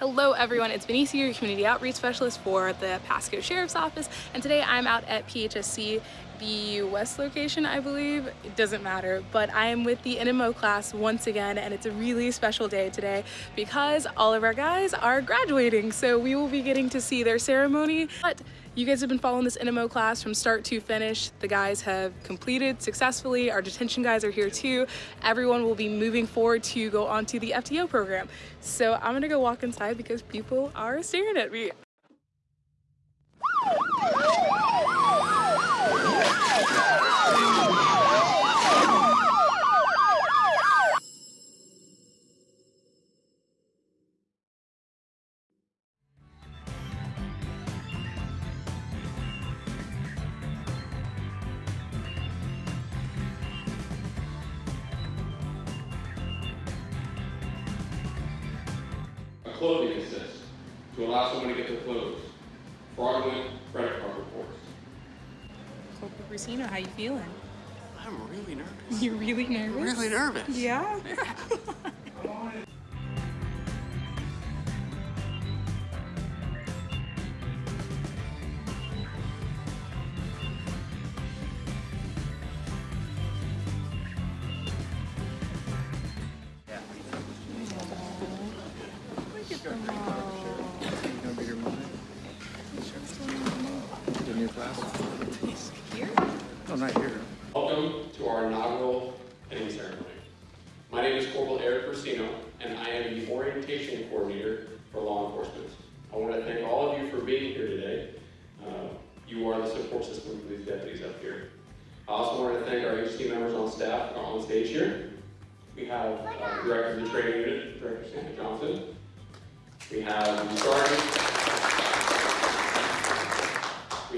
Hello everyone, it's Benicia, your community outreach specialist for the Pasco Sheriff's Office, and today I'm out at PHSC, the West location, I believe. It doesn't matter, but I am with the NMO class once again, and it's a really special day today because all of our guys are graduating, so we will be getting to see their ceremony. But you guys have been following this NMO class from start to finish. The guys have completed successfully. Our detention guys are here too. Everyone will be moving forward to go onto the FTO program. So I'm gonna go walk inside because people are staring at me. Clothing assist to allow someone to get their clothes. Fraudulent credit card reports. Corporal Brusino, how you feeling? I'm really nervous. You're really nervous? Really nervous. Yeah? The new class? No, not here. Welcome to our inaugural ending ceremony. My name is Corporal Eric Persino, and I am the orientation coordinator for law enforcement. I want to thank all of you for being here today. Uh, You are the support system for these deputies up here. I also want to thank our HT members on staff uh, on stage here. We have uh, Director of the Training Unit, Director Santa Johnson. We have the Sergeant.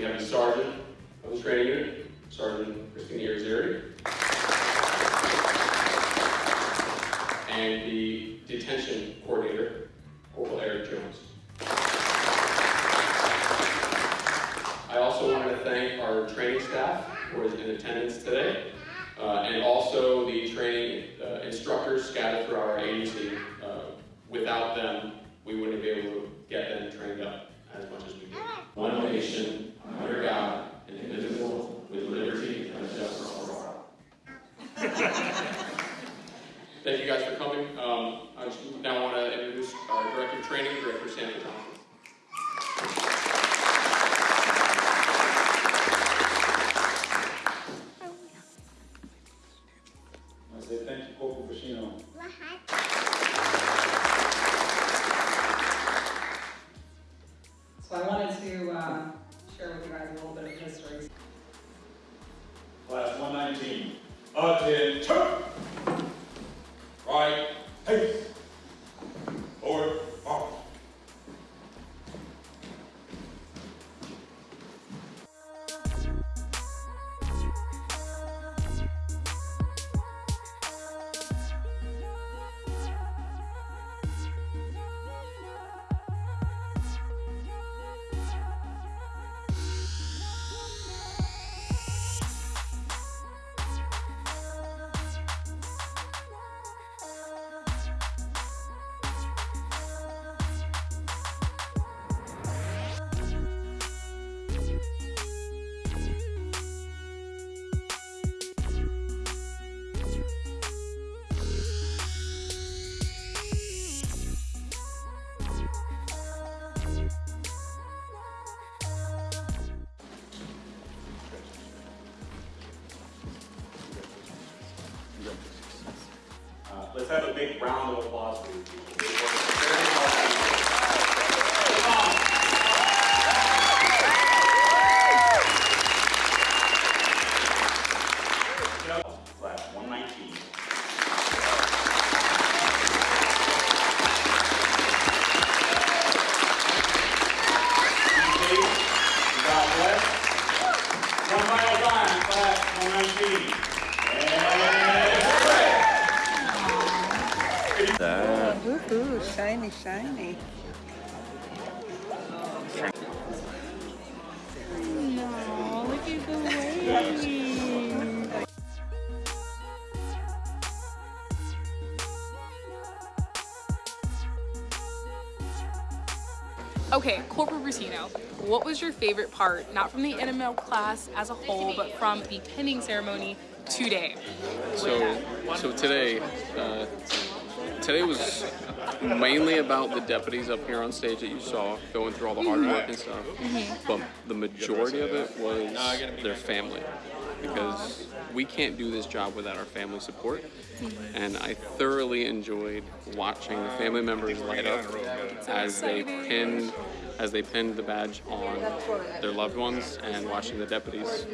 We have the Sergeant of the Training Unit, Sergeant Christina Irizarry. And the Detention Coordinator, Corporal Eric Jones. I also wanted to thank our training staff who is in attendance today, uh, and also the training uh, instructors scattered throughout our agency. Uh, Without them, we wouldn't be able to attention! Have a big round of applause for these people. They worked very hard. Class 119. Be safe. God bless. One final time, class 119. And Woohoo, shiny, shiny. No, look at the wave. Okay, Corporal Brusino, what was your favorite part, not from the NML class as a whole, but from the pinning ceremony today? So, so today, uh, today was mainly about the deputies up here on stage that you saw going through all the hard work and stuff. Mm-hmm. But the majority of it was their family because we can't do this job without our family support. And I thoroughly enjoyed watching the family members light up as they pinned as they pinned the badge on their loved ones and watching the deputies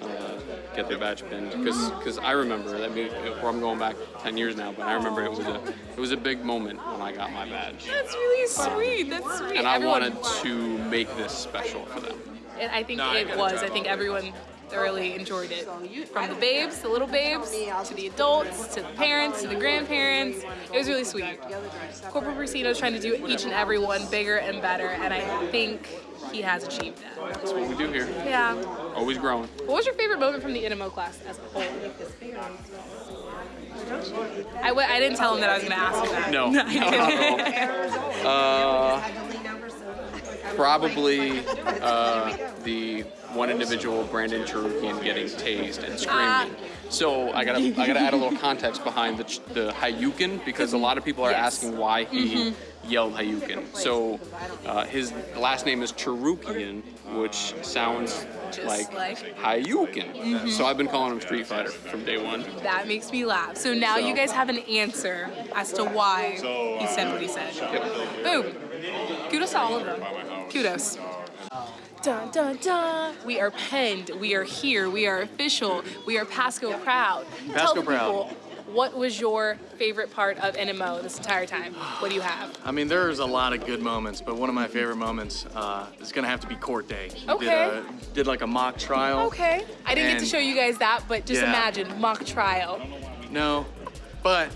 uh, get their badge pinned because I remember that maybe I'm going back 10 years now but I remember it was a it was a big moment when I got my badge That's really sweet. That's sweet. and I Everyone- wanted to make this special for them. And I think it was. I think everyone thoroughly enjoyed it. From the babes, the little babes, to the adults, to the parents, to the grandparents. It was really sweet. Corporal Brusino is trying to do each and every one bigger and better, and I think he has achieved that. That's what we do here. Yeah. Always growing. What was your favorite moment from the NMO class as a whole? I w- I didn't tell him that I was going to ask him that. No, didn't. Uh, probably uh, the one individual, Brandon Cherukian, getting tased and screaming. So I gotta I gotta add a little context behind the the Hadouken because a lot of people are Yes. asking why he yelled Hadouken. So uh, his last name is Cherukian, which sounds like, like- Hadouken. So I've been calling him Street Fighter from day one. That makes me laugh. So now you guys have an answer as to why he said what he said. Boom. Kudos to all of them. Kudos. Dun dun dun. We are penned. We are here. We are official. We are Pasco proud. Tell the Pasco proud. people what was your favorite part of NMO this entire time? What do you have? I mean, there's a lot of good moments, but one of my favorite moments uh, is gonna have to be court day. Okay. Did, a, did like a mock trial. Okay. I didn't get to show you guys that, but just Yeah. imagine mock trial. No, but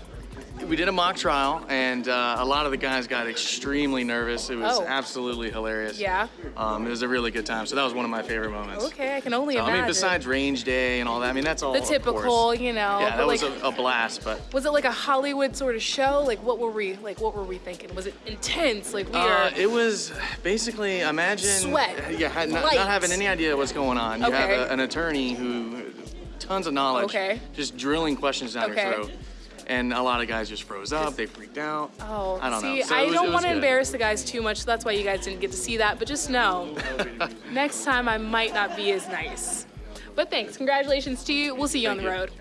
we did a mock trial, and uh, a lot of the guys got extremely nervous. It was Oh. absolutely hilarious. Yeah. Um, it was a really good time. So that was one of my favorite moments. Okay, I can only So, I mean, besides range day and all that, I mean, that's all. the typical, you know. Yeah, that was like, a, a blast, but. Was it like a Hollywood sort of show? Like what were we like what were we thinking? Was it intense? Like we are Uh, it was basically imagine Sweat. yeah, not, not having any idea what's going on. You have Okay. a, an attorney who tons of knowledge, Okay. just drilling questions down Okay. your throat, and a lot of guys just froze up. They freaked out. Oh, I don't see, know. So I was- don't want to embarrass the guys too much, so that's why you guys didn't get to see that. But just know, next time I might not be as nice. But thanks, congratulations to you. We'll see you on the road.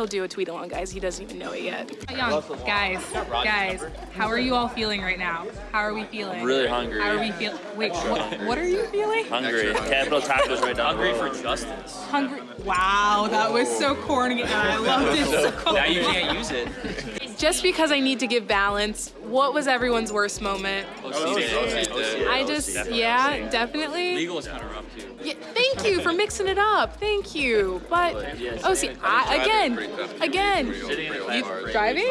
He'll do a tweet along, guys. He doesn't even know it yet. Young, guys, guys, how are you all feeling right now? How are we feeling? I'm Really hungry. How are we feeling? Wait, what, what are you feeling? Hungry. Capital Tacos right down Hungry for justice. Hungry. Wow, that was so corny. and I loved it so Now you can't use it. Just because I need to give balance, what was everyone's worst moment? Oh, oh, oh, I just, yeah, definitely. Legal was kind of rough too. Yeah, thank you for mixing it up. Thank you. But oh, see, I, again, again, you driving?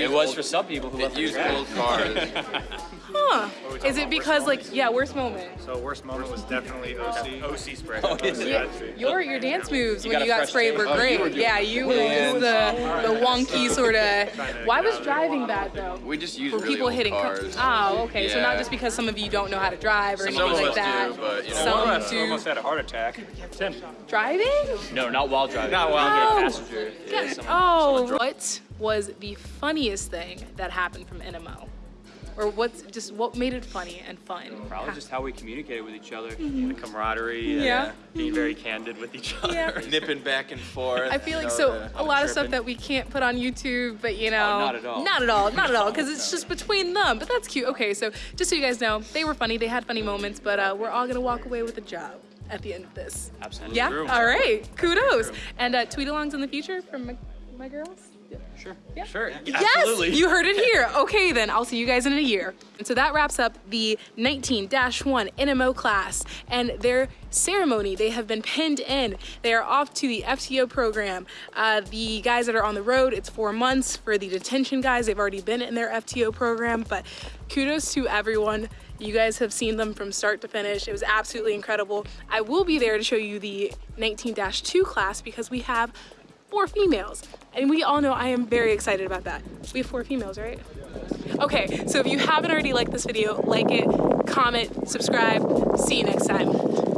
It was for some people who left Used old cars. Huh? Is it because like, yeah, worst moment? So worst moment was definitely OC. OC spray. Oh, yeah, your your dance moves when you got sprayed were taste. Oh, you great. Yeah, you it was the the wonky sort of. Why was driving bad though? We just use Were people old hitting cars. Oh, okay. So not just because some of you don't know how to drive or Some anything of like us that. do, but, you. Some Almost, do. almost had a heart attack. Tim. Driving? No, not while driving. Not while Oh. You're a passenger. Yeah, Yeah. someone- Oh, what was the funniest thing that happened from NMO? Or what's just what made it funny and fun? Probably just how we communicated with each other, Mm-hmm. the camaraderie, and, Yeah. uh, being very candid with each other. Yeah. Nipping back and forth. I feel like you so the- a lot of stuff that we can't put on YouTube, but you know, not at all. not at all, not at all, because it's just between them. But that's cute. Okay, so just so you guys know, they were funny, they had funny moments, but uh, we're all gonna walk away with a job at the end of this. Absolutely. Yeah. True. All right. Kudos. And uh, tweet alongs in the future from my, my girls. Sure. Yeah. Sure. Yes, you heard it here. Okay, then I'll see you guys in a year. And so that wraps up the 19 1 NMO class and their ceremony. They have been pinned in. They are off to the FTO program. Uh, the guys that are on the road, it's four months. For the detention guys, they've already been in their FTO program. But kudos to everyone. You guys have seen them from start to finish. It was absolutely incredible. I will be there to show you the 19 2 class because we have four females. And we all know I am very excited about that. We have four females, right? Okay, so if you haven't already liked this video, like it, comment, subscribe. See you next time.